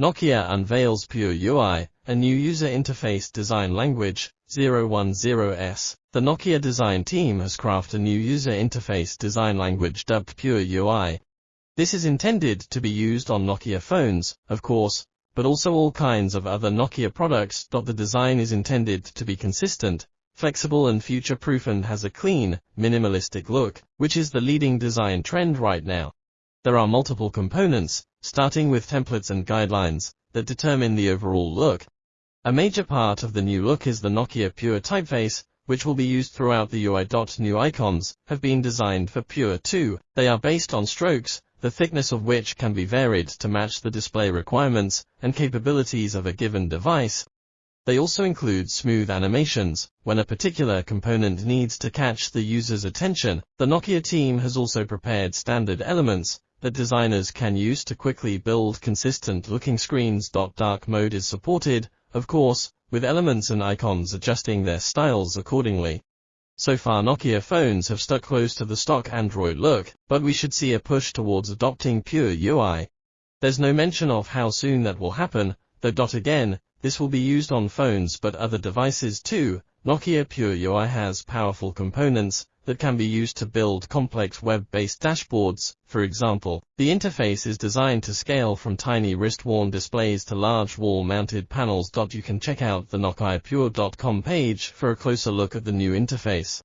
Nokia unveils Pure UI, a new user interface design language, 010S. The Nokia design team has crafted a new user interface design language dubbed Pure UI. This is intended to be used on Nokia phones, of course, but also all kinds of other Nokia products. The design is intended to be consistent, flexible and future-proof and has a clean, minimalistic look, which is the leading design trend right now. There are multiple components, starting with templates and guidelines, that determine the overall look. A major part of the new look is the Nokia Pure typeface, which will be used throughout the UI. New icons have been designed for Pure 2. They are based on strokes, the thickness of which can be varied to match the display requirements and capabilities of a given device. They also include smooth animations. When a particular component needs to catch the user's attention, the Nokia team has also prepared standard elements, that designers can use to quickly build consistent looking screens. Dark mode is supported, of course, with elements and icons adjusting their styles accordingly. So far Nokia phones have stuck close to the stock Android look, but we should see a push towards adopting pure UI. There's no mention of how soon that will happen, though. Again, this will be used on phones but other devices too. Nokia Pure UI has powerful components, that can be used to build complex web-based dashboards. For example, the interface is designed to scale from tiny wrist-worn displays to large wall-mounted panels. You can check out the NokiaPure.com page for a closer look at the new interface.